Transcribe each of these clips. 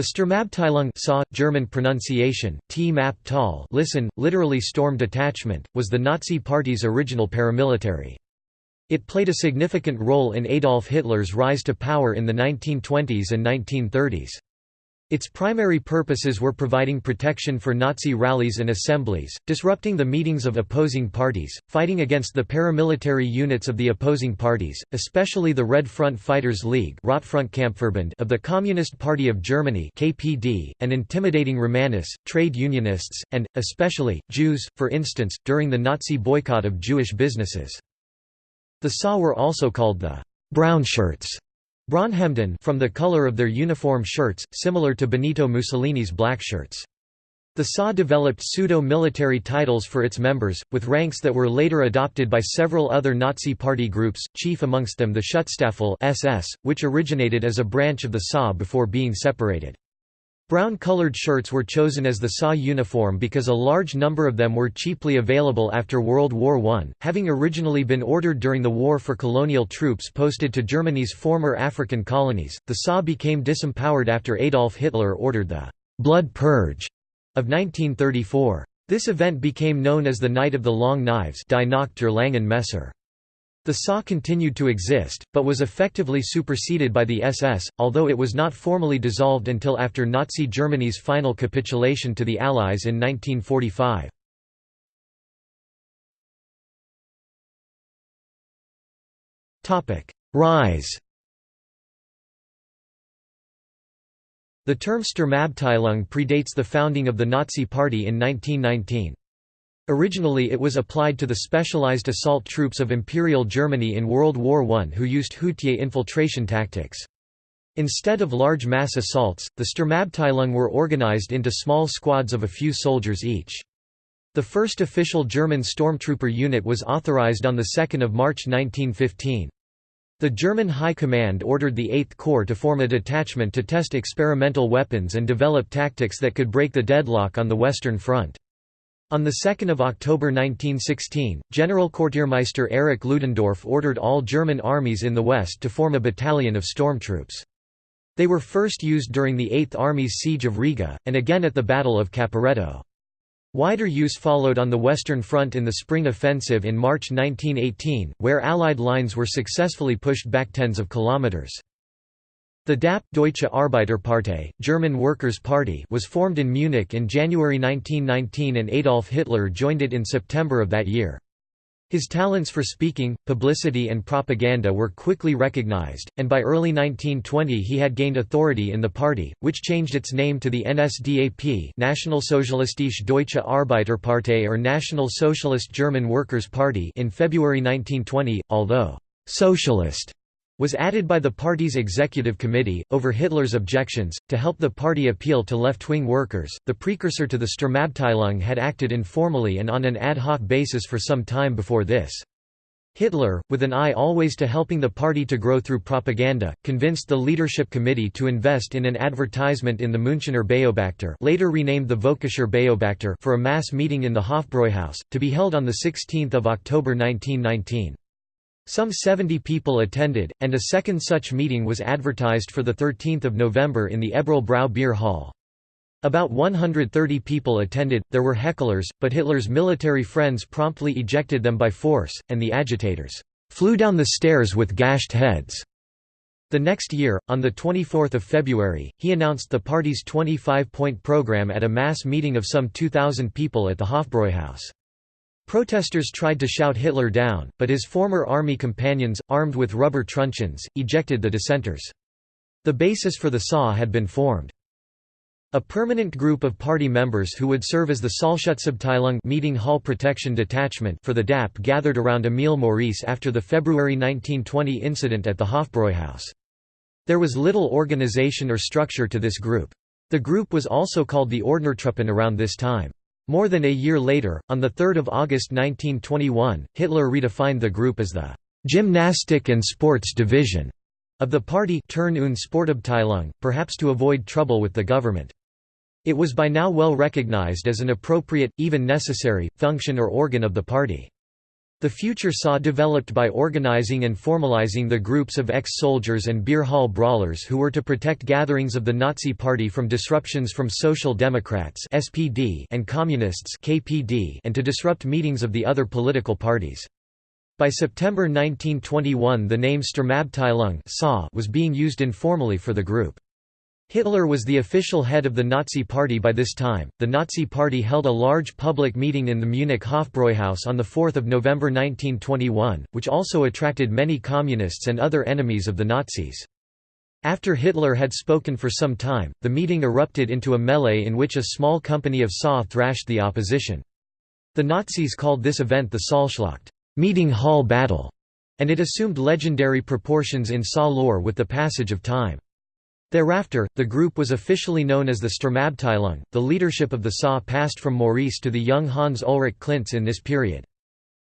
The Sturmabteilung saw, German pronunciation, T map tal listen, literally storm detachment, was the Nazi Party's original paramilitary. It played a significant role in Adolf Hitler's rise to power in the 1920s and 1930s. Its primary purposes were providing protection for Nazi rallies and assemblies, disrupting the meetings of opposing parties, fighting against the paramilitary units of the opposing parties, especially the Red Front Fighters League of the Communist Party of Germany KPD, and intimidating Romanists, trade unionists, and, especially, Jews, for instance, during the Nazi boycott of Jewish businesses. The SA were also called the «brown shirts» from the color of their uniform shirts, similar to Benito Mussolini's black shirts. The SA developed pseudo-military titles for its members, with ranks that were later adopted by several other Nazi party groups, chief amongst them the Schutzstaffel SS, which originated as a branch of the SA before being separated. Brown-colored shirts were chosen as the SA uniform because a large number of them were cheaply available after World War I, having originally been ordered during the war for colonial troops posted to Germany's former African colonies. The SA became disempowered after Adolf Hitler ordered the «blood purge» of 1934. This event became known as the Night of the Long Knives Die Nacht der Langen Messer. The SA continued to exist, but was effectively superseded by the SS, although it was not formally dissolved until after Nazi Germany's final capitulation to the Allies in 1945. Rise The term Sturmabteilung predates the founding of the Nazi Party in 1919. Originally it was applied to the specialized assault troops of Imperial Germany in World War I who used Hutier infiltration tactics. Instead of large mass assaults, the Sturmabteilung were organized into small squads of a few soldiers each. The first official German stormtrooper unit was authorized on 2 March 1915. The German High Command ordered the Eighth Corps to form a detachment to test experimental weapons and develop tactics that could break the deadlock on the Western Front. On 2 October 1916, Generalquartiermeister Erich Ludendorff ordered all German armies in the West to form a battalion of stormtroops. They were first used during the Eighth Army's siege of Riga, and again at the Battle of Caporetto. Wider use followed on the Western Front in the Spring Offensive in March 1918, where Allied lines were successfully pushed back tens of kilometers. The DAP Deutsche Arbeiterpartei, German Workers' Party was formed in Munich in January 1919 and Adolf Hitler joined it in September of that year. His talents for speaking, publicity and propaganda were quickly recognized, and by early 1920 he had gained authority in the party, which changed its name to the NSDAP Nationalsozialistische Deutsche Arbeiterpartei or National Socialist German Workers' Party in February 1920, although «socialist» was added by the party's executive committee, over Hitler's objections, to help the party appeal to left-wing workers. The precursor to the Sturmabteilung had acted informally and on an ad hoc basis for some time before this. Hitler, with an eye always to helping the party to grow through propaganda, convinced the leadership committee to invest in an advertisement in the Münchener Beobachter later renamed the Völkischer Beobachter for a mass meeting in the Hofbräuhaus, to be held on 16 October 1919. Some 70 people attended, and a second such meeting was advertised for 13 November in the Eberl Beer Hall. About 130 people attended, there were hecklers, but Hitler's military friends promptly ejected them by force, and the agitators flew down the stairs with gashed heads. The next year, on 24 February, he announced the party's 25-point program at a mass meeting of some 2,000 people at the Hofbräuhaus. Protesters tried to shout Hitler down, but his former army companions, armed with rubber truncheons, ejected the dissenters. The basis for the SA had been formed. A permanent group of party members who would serve as the Saalschutzabteilung meeting hall protection detachment for the DAP gathered around Emil Maurice after the February 1920 incident at the Hofbräuhaus. There was little organization or structure to this group. The group was also called the Ordnertruppen around this time. More than a year later, on 3 August 1921, Hitler redefined the group as the «gymnastic and sports division» of the party Turn- und Sportabteilung, perhaps to avoid trouble with the government. It was by now well recognized as an appropriate, even necessary, function or organ of the party. The future saw developed by organizing and formalizing the groups of ex-soldiers and beer hall brawlers who were to protect gatherings of the Nazi Party from disruptions from Social Democrats (SPD) and Communists (KPD) and to disrupt meetings of the other political parties. By September 1921 the name Sturmabteilung was being used informally for the group. Hitler was the official head of the Nazi Party by this time. The Nazi Party held a large public meeting in the Munich Hofbräuhaus on 4 November 1921, which also attracted many communists and other enemies of the Nazis. After Hitler had spoken for some time, the meeting erupted into a melee in which a small company of SA thrashed the opposition. The Nazis called this event the Saalschlacht meeting hall battle", and it assumed legendary proportions in SA lore with the passage of time. Thereafter, the group was officially known as the Sturmabteilung. The leadership of the SA passed from Maurice to the young Hans Ulrich Klintzsch in this period.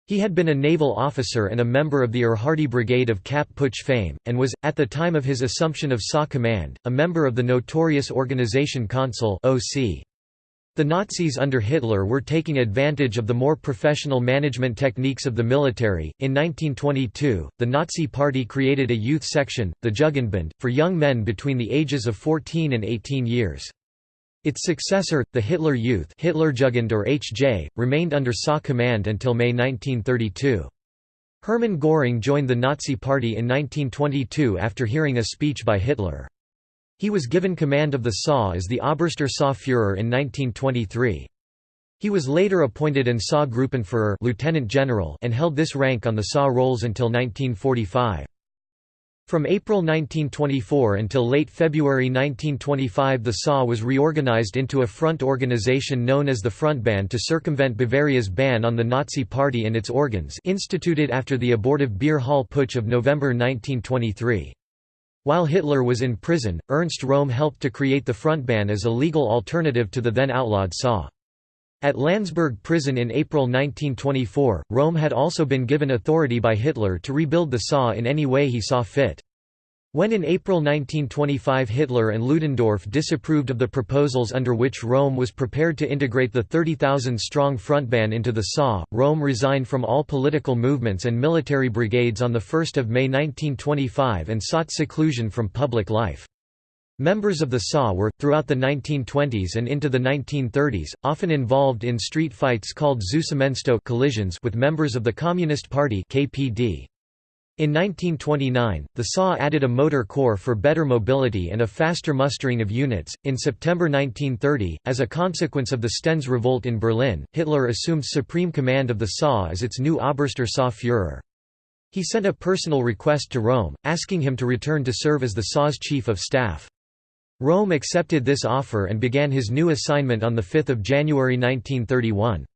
He had been a naval officer and a member of the Ehrhardt Brigade of Kapp Putsch fame, and was, at the time of his assumption of SA command, a member of the notorious Organisation Consul. The Nazis under Hitler were taking advantage of the more professional management techniques of the military. In 1922, the Nazi Party created a youth section, the Jugendbund, for young men between the ages of 14 and 18 years. Its successor, the Hitler Youth Hitlerjugend or HJ, remained under SA command until May 1932. Hermann Göring joined the Nazi Party in 1922 after hearing a speech by Hitler. He was given command of the SA as the Oberster SA-Führer in 1923. He was later appointed an SA-Gruppenführer lieutenant general and held this rank on the SA rolls until 1945. From April 1924 until late February 1925 the SA was reorganized into a front organization known as the Frontbann to circumvent Bavaria's ban on the Nazi Party and its organs instituted after the abortive Beer Hall Putsch of November 1923. While Hitler was in prison, Ernst Röhm helped to create the Frontbann as a legal alternative to the then outlawed SA. At Landsberg prison in April 1924, Röhm had also been given authority by Hitler to rebuild the SA in any way he saw fit. When in April 1925 Hitler and Ludendorff disapproved of the proposals under which Röhm was prepared to integrate the 30,000-strong Frontbann into the SA, Röhm resigned from all political movements and military brigades on 1 May 1925 and sought seclusion from public life. Members of the SA were, throughout the 1920s and into the 1930s, often involved in street fights called Zusammenstoß collisions with members of the Communist Party KPD. In 1929, the SA added a motor corps for better mobility and a faster mustering of units. In September 1930, as a consequence of the Stennes revolt in Berlin, Hitler assumed supreme command of the SA as its new Oberster SA Führer. He sent a personal request to Röhm, asking him to return to serve as the SA's chief of staff. Röhm accepted this offer and began his new assignment on 5 January 1931.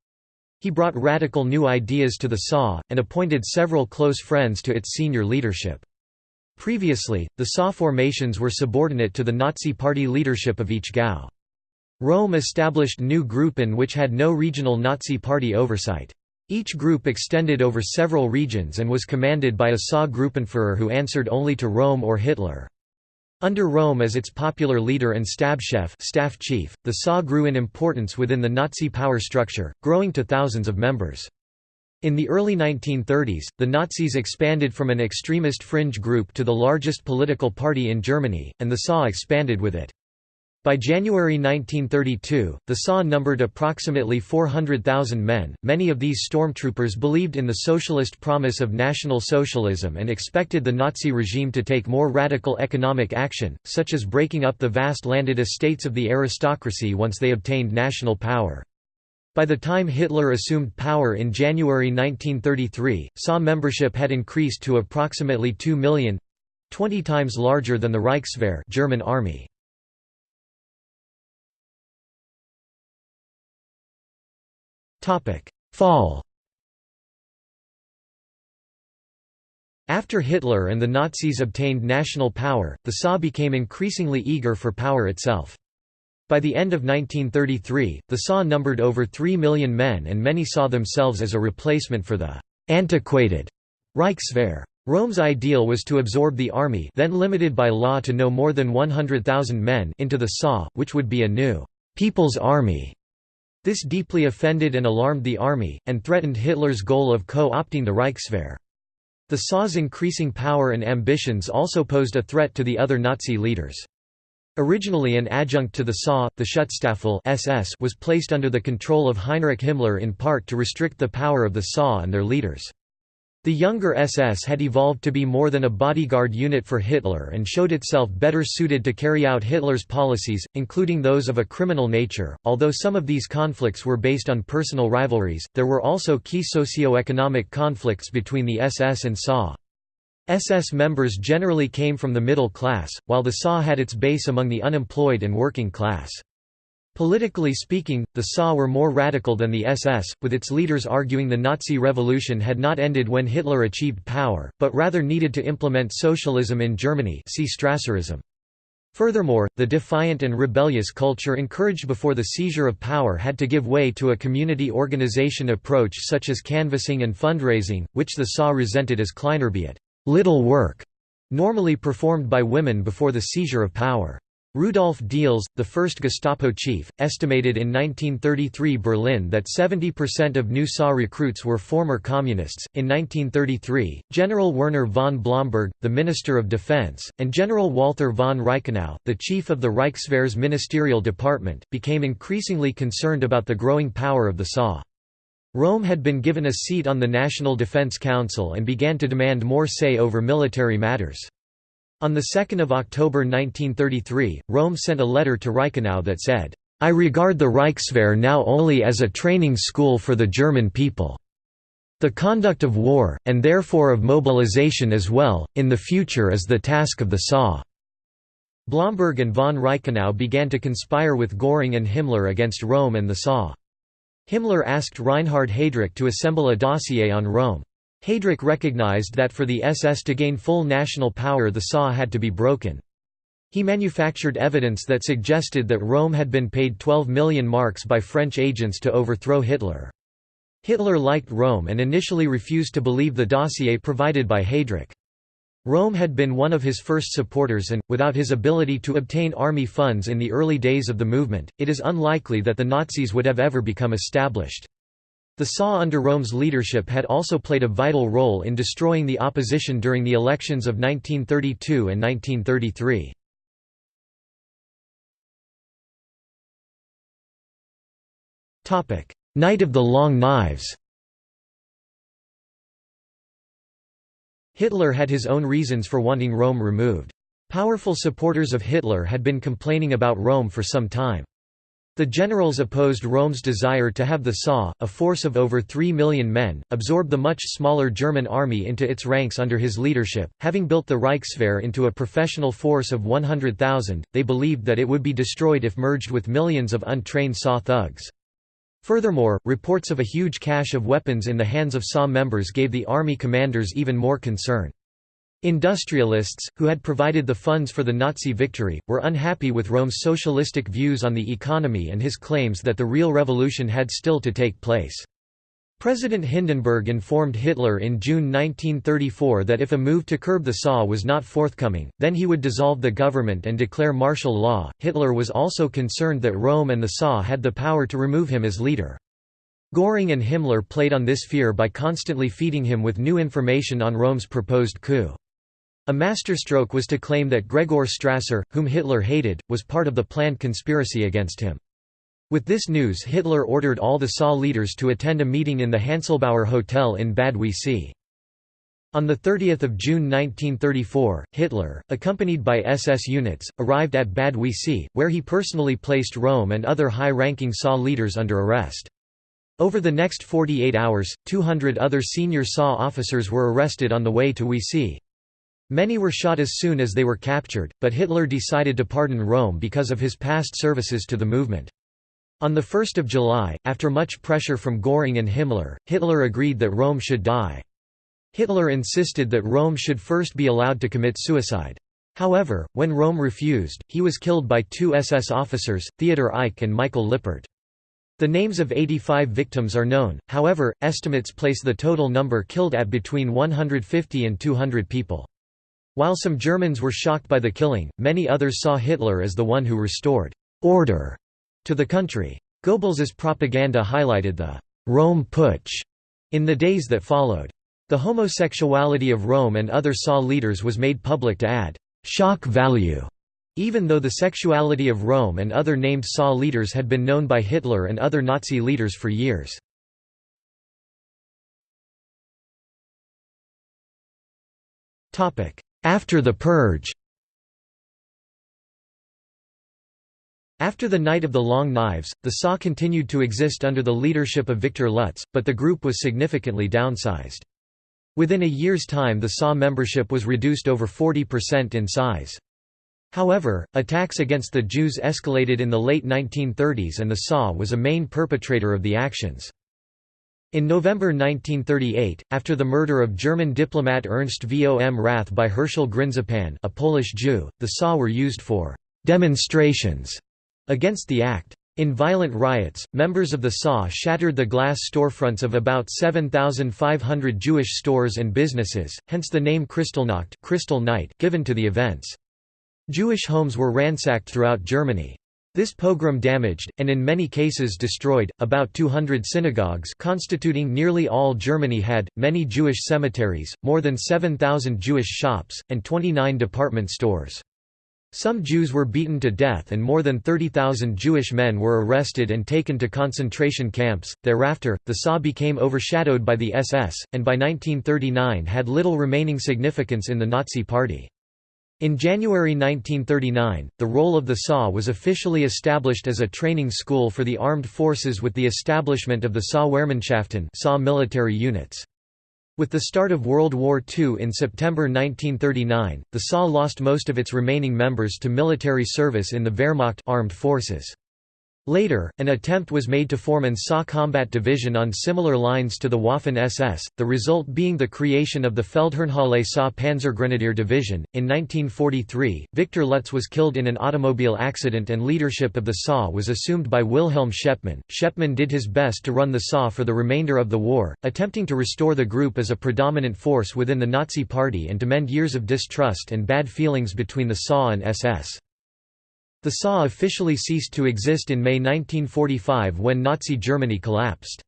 He brought radical new ideas to the SA, and appointed several close friends to its senior leadership. Previously, the SA formations were subordinate to the Nazi Party leadership of each Gau. Röhm established new Gruppen which had no regional Nazi Party oversight. Each group extended over several regions and was commanded by a SA Gruppenführer who answered only to Röhm or Hitler. Under Röhm as its popular leader and Stabschef staff chief, the SA grew in importance within the Nazi power structure, growing to thousands of members. In the early 1930s, the Nazis expanded from an extremist fringe group to the largest political party in Germany, and the SA expanded with it. By January 1932, the SA numbered approximately 400,000 men. Many of these stormtroopers believed in the socialist promise of National Socialism and expected the Nazi regime to take more radical economic action, such as breaking up the vast landed estates of the aristocracy once they obtained national power. By the time Hitler assumed power in January 1933, SA membership had increased to approximately 2 million 20 times larger than the Reichswehr German army. Fall After Hitler and the Nazis obtained national power, the SA became increasingly eager for power itself. By the end of 1933, the SA numbered over 3 million men and many saw themselves as a replacement for the «antiquated» Reichswehr. Röhm's ideal was to absorb the army then limited by law to no more than 100,000 men into the SA, which would be a new «people's army» This deeply offended and alarmed the army, and threatened Hitler's goal of co-opting the Reichswehr. The SA's increasing power and ambitions also posed a threat to the other Nazi leaders. Originally an adjunct to the SA, the Schutzstaffel SS was placed under the control of Heinrich Himmler in part to restrict the power of the SA and their leaders. The younger SS had evolved to be more than a bodyguard unit for Hitler and showed itself better suited to carry out Hitler's policies, including those of a criminal nature. Although some of these conflicts were based on personal rivalries, there were also key socio-economic conflicts between the SS and SA. SS members generally came from the middle class, while the SA had its base among the unemployed and working class. Politically speaking, the SA were more radical than the SS, with its leaders arguing the Nazi revolution had not ended when Hitler achieved power, but rather needed to implement socialism in Germany see Strasserism. Furthermore, the defiant and rebellious culture encouraged before the seizure of power had to give way to a community organization approach such as canvassing and fundraising, which the SA resented as Kleinarbeit little work, normally performed by women before the seizure of power. Rudolf Diels, the first Gestapo chief, estimated in 1933 Berlin that 70% of new SA recruits were former communists. In 1933, General Werner von Blomberg, the Minister of Defense, and General Walther von Reichenau, the chief of the Reichswehr's ministerial department, became increasingly concerned about the growing power of the SA. Röhm had been given a seat on the National Defense Council and began to demand more say over military matters. On 2 October 1933, Röhm sent a letter to Reichenau that said, I regard the Reichswehr now only as a training school for the German people. The conduct of war, and therefore of mobilization as well, in the future is the task of the SA. Blomberg and von Reichenau began to conspire with Göring and Himmler against Röhm and the SA. Himmler asked Reinhard Heydrich to assemble a dossier on Röhm. Heydrich recognized that for the SS to gain full national power the SA had to be broken. He manufactured evidence that suggested that Röhm had been paid 12 million marks by French agents to overthrow Hitler. Hitler liked Röhm and initially refused to believe the dossier provided by Heydrich. Röhm had been one of his first supporters and, without his ability to obtain army funds in the early days of the movement, it is unlikely that the Nazis would have ever become established. The SA under Röhm's leadership had also played a vital role in destroying the opposition during the elections of 1932 and 1933. Night of the Long Knives Hitler had his own reasons for wanting Röhm removed. Powerful supporters of Hitler had been complaining about Röhm for some time. The generals opposed Röhm's desire to have the SA, a force of over 3 million men, absorb the much smaller German army into its ranks under his leadership. Having built the Reichswehr into a professional force of 100,000, they believed that it would be destroyed if merged with millions of untrained SA thugs. Furthermore, reports of a huge cache of weapons in the hands of SA members gave the army commanders even more concern. Industrialists, who had provided the funds for the Nazi victory, were unhappy with Röhm's socialistic views on the economy and his claims that the real revolution had still to take place. President Hindenburg informed Hitler in June 1934 that if a move to curb the SA was not forthcoming, then he would dissolve the government and declare martial law. Hitler was also concerned that Röhm and the SA had the power to remove him as leader. Göring and Himmler played on this fear by constantly feeding him with new information on Röhm's proposed coup. A masterstroke was to claim that Gregor Strasser, whom Hitler hated, was part of the planned conspiracy against him. With this news Hitler ordered all the SA leaders to attend a meeting in the Hanselbauer Hotel in Bad Wiessee. On 30 June 1934, Hitler, accompanied by SS units, arrived at Bad Wiessee, where he personally placed Röhm and other high-ranking SA leaders under arrest. Over the next 48 hours, 200 other senior SA officers were arrested on the way to Wiessee. Many were shot as soon as they were captured, but Hitler decided to pardon Röhm because of his past services to the movement. On 1 July, after much pressure from Göring and Himmler, Hitler agreed that Röhm should die. Hitler insisted that Röhm should first be allowed to commit suicide. However, when Röhm refused, he was killed by two SS officers, Theodor Eicke and Michael Lippert. The names of 85 victims are known, however, estimates place the total number killed at between 150 and 200 people. While some Germans were shocked by the killing, many others saw Hitler as the one who restored «order» to the country. Goebbels's propaganda highlighted the «Röhm Putsch» in the days that followed. The homosexuality of Röhm and other SA leaders was made public to add «shock value», even though the sexuality of Röhm and other named SA leaders had been known by Hitler and other Nazi leaders for years. After the purge After the Night of the Long Knives, the SA continued to exist under the leadership of Viktor Lutze, but the group was significantly downsized. Within a year's time the SA membership was reduced over 40% in size. However, attacks against the Jews escalated in the late 1930s and the SA was a main perpetrator of the actions. In November 1938, after the murder of German diplomat Ernst vom Rath by Herschel Grynszpan a Polish Jew, the SA were used for «demonstrations» against the act. In violent riots, members of the SA shattered the glass storefronts of about 7,500 Jewish stores and businesses, hence the name Kristallnacht Crystal Night given to the events. Jewish homes were ransacked throughout Germany. This pogrom damaged, and in many cases destroyed, about 200 synagogues constituting nearly all Germany had, many Jewish cemeteries, more than 7,000 Jewish shops, and 29 department stores. Some Jews were beaten to death and more than 30,000 Jewish men were arrested and taken to concentration camps. Thereafter, the SA became overshadowed by the SS, and by 1939 had little remaining significance in the Nazi Party. In January 1939, the role of the SA was officially established as a training school for the armed forces with the establishment of the SA Wehrmannschaften SA military units. With the start of World War II in September 1939, the SA lost most of its remaining members to military service in the Wehrmacht armed forces. Later, an attempt was made to form an SA combat division on similar lines to the Waffen-SS, the result being the creation of the Feldherrnhalle SA Panzergrenadier Division. In 1943, Viktor Lutze was killed in an automobile accident and leadership of the SA was assumed by Wilhelm Schepmann. Schepmann did his best to run the SA for the remainder of the war, attempting to restore the group as a predominant force within the Nazi Party and to mend years of distrust and bad feelings between the SA and SS. The SA officially ceased to exist in May 1945 when Nazi Germany collapsed.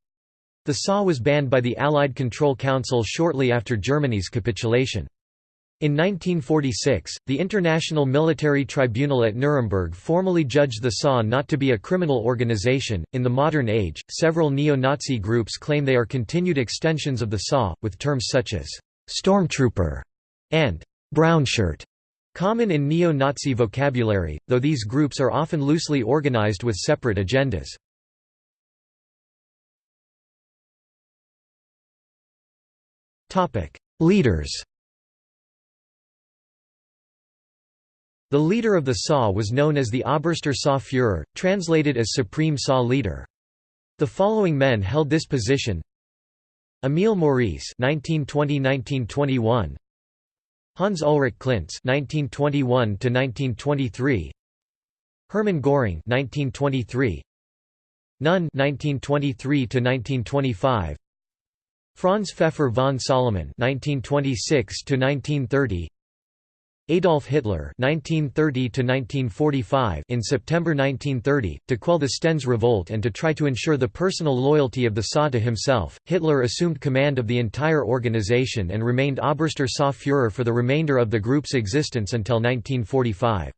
The SA was banned by the Allied Control Council shortly after Germany's capitulation. In 1946, the International Military Tribunal at Nuremberg formally judged the SA not to be a criminal organization. In the modern age, several neo Nazi groups claim they are continued extensions of the SA, with terms such as stormtrooper and brownshirt Common in neo-Nazi vocabulary, though these groups are often loosely organized with separate agendas. Leaders The leader of the SA was known as the Oberster SA Führer, translated as Supreme SA Leader. The following men held this position Emil Maurice 1920–1921 Hans Ulrich Klintzsch (1921–1923), Hermann Göring (1923), Nunn (1923–1925), Franz Pfeffer von Salomon (1926–1930), Adolf Hitler (1930–1945) in September 1930 to quell the Stennes revolt and to try to ensure the personal loyalty of the SA to himself. Hitler assumed command of the entire organization and remained Oberster SA Führer for the remainder of the group's existence until 1945.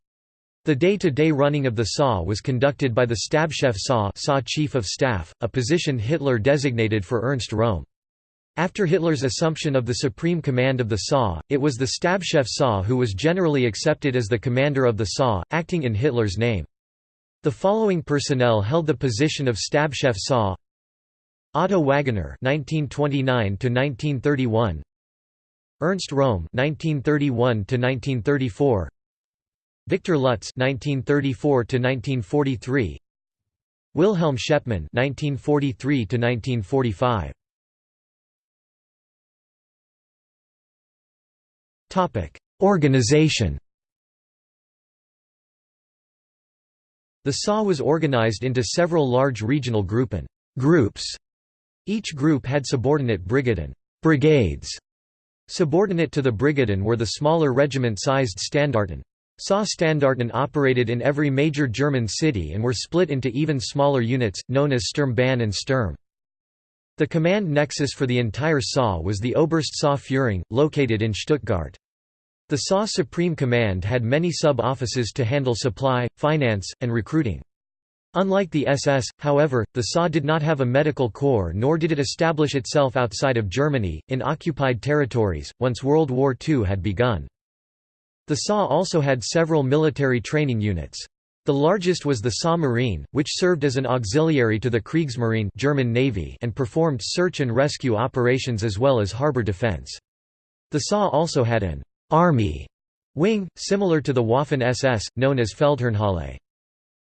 The day-to-day -day running of the SA was conducted by the Stabschef SA, SA Chief of Staff, a position Hitler designated for Ernst Röhm. After Hitler's assumption of the supreme command of the SA, it was the Stabschef SA who was generally accepted as the commander of the SA, acting in Hitler's name. The following personnel held the position of Stabschef SA Otto Wagener (1929–1931), Ernst Röhm (1931–1934), Viktor Lutze (1934–1943), Wilhelm Schepmann (1943–1945). Organization The SA was organized into several large regional Gruppen groups. Each group had subordinate brigaden brigades. Subordinate to the brigaden were the smaller regiment-sized Standarten. SA Standarten operated in every major German city and were split into even smaller units, known as Sturmbann and Sturm. The command nexus for the entire SA was the Oberst SA Führung, located in Stuttgart. The SA Supreme Command had many sub-offices to handle supply, finance, and recruiting. Unlike the SS, however, the SA did not have a medical corps nor did it establish itself outside of Germany, in occupied territories, once World War II had begun. The SA also had several military training units. The largest was the SA Marine, which served as an auxiliary to the Kriegsmarine German Navy and performed search and rescue operations as well as harbor defense. The SA also had an «army» wing, similar to the Waffen-SS, known as Feldherrnhalle.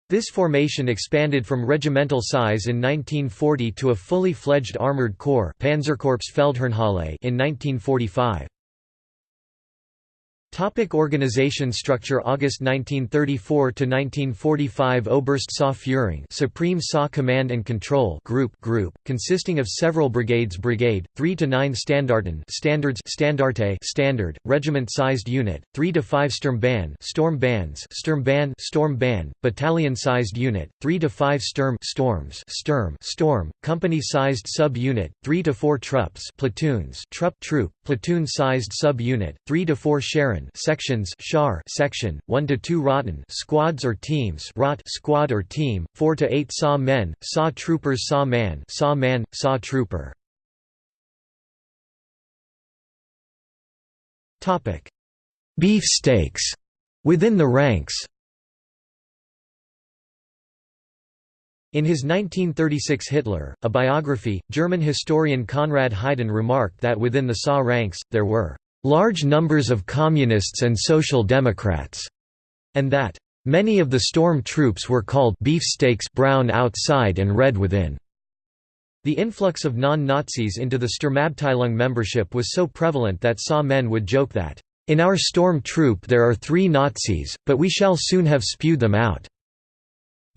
This formation expanded from regimental size in 1940 to a fully fledged armored corps Panzerkorps Feldherrnhalle in 1945. Topic organization structure August 1934 to 1945 Oberst Saw Führung Supreme SA Command and Control Group Group consisting of several brigades Brigade 3 to 9 Standarten Standards Standarte Standard regiment-sized unit 3 to 5 Sturmbann Storm Bands Sturmbann Storm battalion-sized unit 3 to 5 Sturm Storms Sturm Storm company-sized sub-unit 3 to 4 Trupps platoons Trupp Troop platoon-sized sub-unit 3 to 4 Sections Schar section, 1 to 2 Rotten squads or teams Rot squad or team, 4 to 8 SAW men, SAW troopers SAW man, SAW man, SAW trooper. Topic: Beef steaks within the ranks. In his 1936 Hitler, a biography, German historian Konrad Heiden remarked that within the SA ranks, there were large numbers of communists and social democrats, and that many of the storm troops were called beefsteaks brown outside and red within. The influx of non-Nazis into the Sturmabteilung membership was so prevalent that SA men would joke that, "...in our storm troop there are three Nazis, but we shall soon have spewed them out."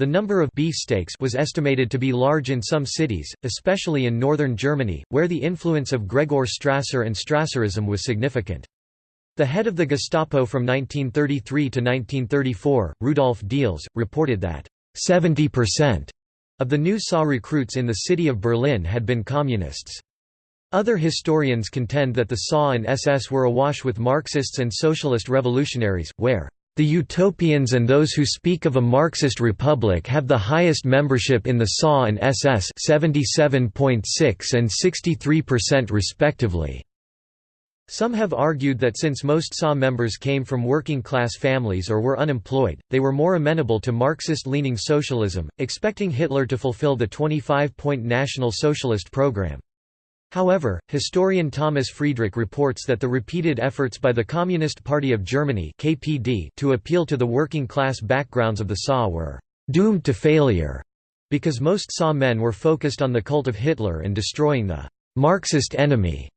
The number of beefsteaks was estimated to be large in some cities, especially in northern Germany, where the influence of Gregor Strasser and Strasserism was significant. The head of the Gestapo from 1933 to 1934, Rudolf Diels, reported that 70% of the new SA recruits in the city of Berlin had been communists. Other historians contend that the SA and SS were awash with Marxists and socialist revolutionaries, where the utopians and those who speak of a Marxist republic have the highest membership in the SA and SS 77.6 and 63% respectively. Some have argued that since most SA members came from working-class families or were unemployed, they were more amenable to Marxist-leaning socialism, expecting Hitler to fulfill the 25-point National Socialist program. However, historian Thomas Friedrich reports that the repeated efforts by the Communist Party of Germany (KPD) to appeal to the working-class backgrounds of the SA were doomed to failure, because most SA men were focused on the cult of Hitler and destroying the Marxist enemy.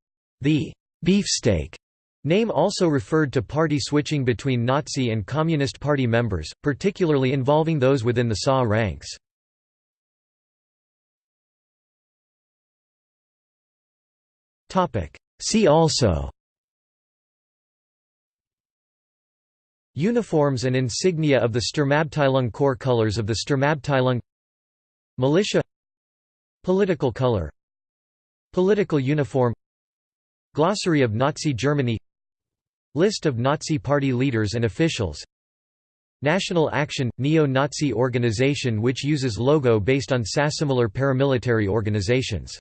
The beefsteak name also referred to party switching between Nazi and Communist Party members, particularly involving those within the SA ranks. See also. Uniforms and insignia of the Sturmabteilung Corps colors of the Sturmabteilung. Militia. Political color. Political uniform. Glossary of Nazi Germany. List of Nazi Party leaders and officials. National Action – Neo-Nazi organization which uses logo based on sasimilar paramilitary organizations